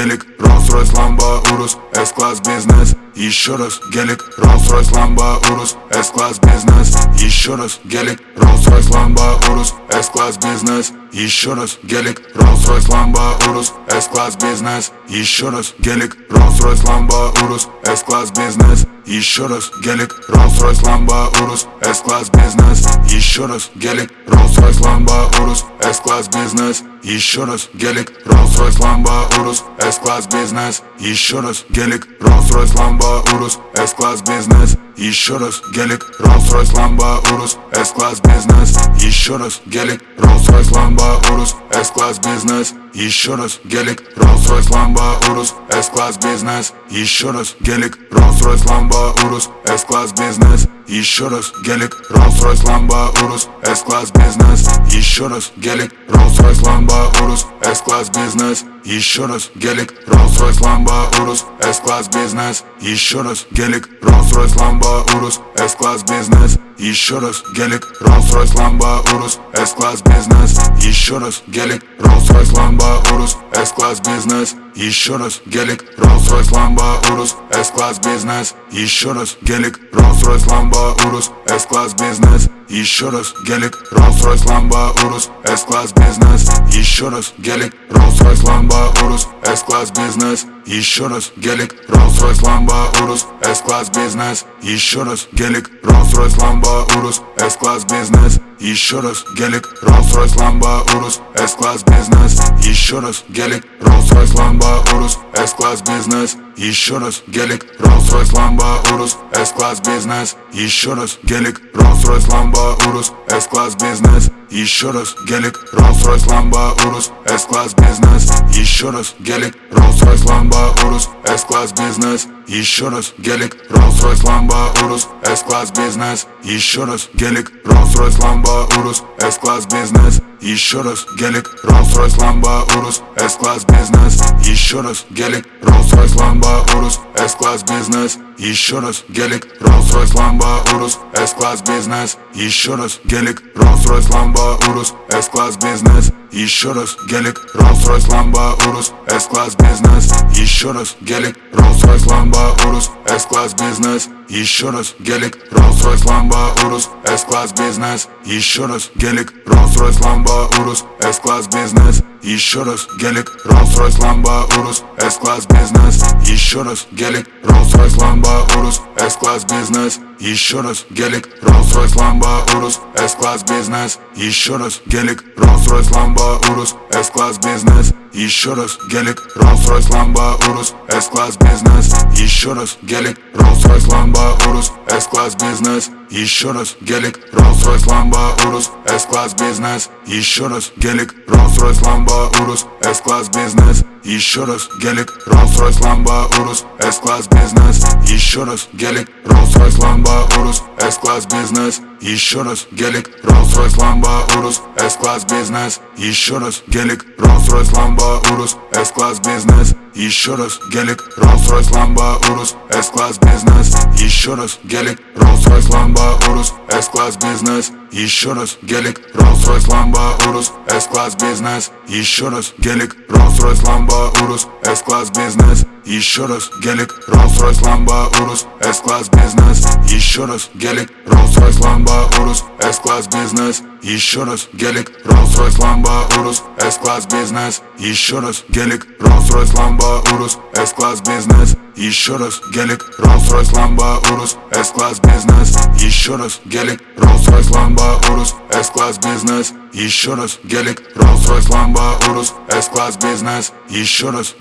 гелик Rolls-Royce, Lambo, Urus, S-класс бизнес Еще раз гелик Rolls-Royce, Lambo, Urus, S-класс бизнес Еще раз гелик Rolls-Royce, Lambo, Urus, S-класс бизнес Еще раз гелик Rolls-Royce, Lambo, Urus, S-класс бизнес Еще раз гелик Rolls-Royce, Lambo, Urus, S-класс бизнес Еще раз гелик Rolls-Royce, Lambo, Urus, S-класс бизнес Еще раз гелик Rolls-Royce, Lambo, Urus, S-класс бизнес Еще раз гелик Rolls-Royce, Lambo, Urus, S-класс бизнес Еще раз гелик Rolls-Royce, Lambo, Urus, S-класс бизнес Еще раз гелик Rolls-Royce, Lambo, Urus, S-класс бизнес Еще раз гелик Rolls-Royce, Lambo, Urus, S-класс бизнес Еще раз гелик Rolls-Royce, Lambo, Urus, S-класс бизнес Еще раз гелик Rolls-Royce, Lambo, Urus, S-класс бизнес Еще раз гелик Rolls-Royce, Lambo, Urus, S-класс бизнес Еще раз гелик Rolls-Royce, Lambo, Urus, S-класс бизнес Еще раз гелик Rolls-Royce, Lambo, Urus, S-класс бизнес Еще раз гелик Rolls-Royce, Lambo, Urus, S-класс бизнес Еще раз гелик Rolls-Royce, Lambo, Urus, S-класс бизнес Еще раз гелик Rolls-Royce, Lambo, Urus, S-класс бизнес Еще раз гелик Rolls-Royce, Lambo, Urus, S-класс бизнес Еще раз гелик Rolls-Royce, Lambo, Urus, S-класс бизнес Еще раз гелик Rolls-Royce, Lambo, Urus, S-класс бизнес Еще раз гелик Rolls-Royce, Lambo, Urus, S-класс бизнес Еще раз гелик Rolls-Royce, Lambo, Urus, S-класс бизнес Еще раз гелик Rolls-Royce, Lambo, Urus, S-класс бизнес Еще раз гелик Rolls-Royce, Lambo, Urus, S-класс бизнес Еще раз гелик Rolls-Royce, Lambo, Urus, S-класс бизнес Еще раз гелик Rolls-Royce, Lambo, Urus, S-класс бизнес Еще раз гелик Rolls-Royce, Lambo, Urus, S-класс бизнес Еще раз гелик Rolls-Royce, Lambo, Urus, S-класс бизнес Еще раз гелик Rolls-Royce, Lambo, Urus, S-класс бизнес Еще раз гелик Rolls-Royce, Lambo, Urus, S-класс бизнес Еще раз гелик Rolls-Royce, Lambo, Urus, S-класс бизнес Еще раз гелик Rolls-Royce, Lambo, Urus, S-класс бизнес Еще раз гелик Rolls-Royce, Lambo, Urus, S-класс бизнес Еще раз гелик Rolls-Royce, Lambo, Urus, S-класс бизнес Еще раз гелик Rolls-Royce, Lambo, Urus, S-класс бизнес Еще раз гелик Rolls-Royce, Lambo, Urus, S-класс бизнес Еще раз гелик Rolls-Royce, Lambo, Urus, S-класс бизнес Еще раз гелик Rolls-Royce, Lambo, Urus, S-класс бизнес Еще раз гелик Rolls-Royce, Lambo, Urus, S-класс бизнес Еще раз гелик Rolls-Royce, Lambo, Urus, S-класс бизнес Еще раз гелик Rolls-Royce, Lambo, Urus, S-класс бизнес Еще раз гелик Rolls-Royce, Lambo, Urus, S-класс бизнес Еще раз гелик Rolls-Royce, Lambo, Urus, S-класс бизнес Еще раз гелик Rolls-Royce, Lambo, Urus, S-класс бизнес Еще раз гелик Rolls-Royce, Lambo, Urus, S-класс бизнес Еще раз гелик Rolls-Royce, Lambo, Urus, S-класс бизнес Еще раз гелик Rolls-Royce, Lambo, Urus, S-класс бизнес Еще раз гелик Rolls-Royce, Lambo, Urus, S-класс бизнес Еще раз гелик Rolls-Royce, Lambo, Urus, S-класс бизнес Еще раз гелик Rolls-Royce, Lambo, Urus, S-класс бизнес Еще раз гелик Rolls-Royce, Lambo, Urus, S-класс бизнес Еще раз гелик Rolls-Royce, Lambo, Urus, S-класс бизнес Еще раз гелик Rolls-Royce, Lambo, Urus, S-класс бизнес Еще раз гелик Rolls-Royce, Lambo, Urus, S-класс бизнес Еще раз гелик Rolls-Royce, Lambo, Urus, S-класс бизнес Еще раз гелик Rolls-Royce, Lambo, Urus, S-класс бизнес Еще раз гелик Rolls-Royce, Lambo, Urus, S-класс бизнес Еще раз гелик Rolls-Royce, Lambo, Urus, S-класс бизнес Еще раз гелик Rolls-Royce, Lambo, Urus, S-класс бизнес Еще раз гелик Rolls-Royce, Lambo, Urus, S-класс бизнес Еще раз гелик Rolls-Royce, Lambo, Urus, S-класс бизнес Еще раз гелик Rolls-Royce, Lambo, Urus, S-класс бизнес Еще раз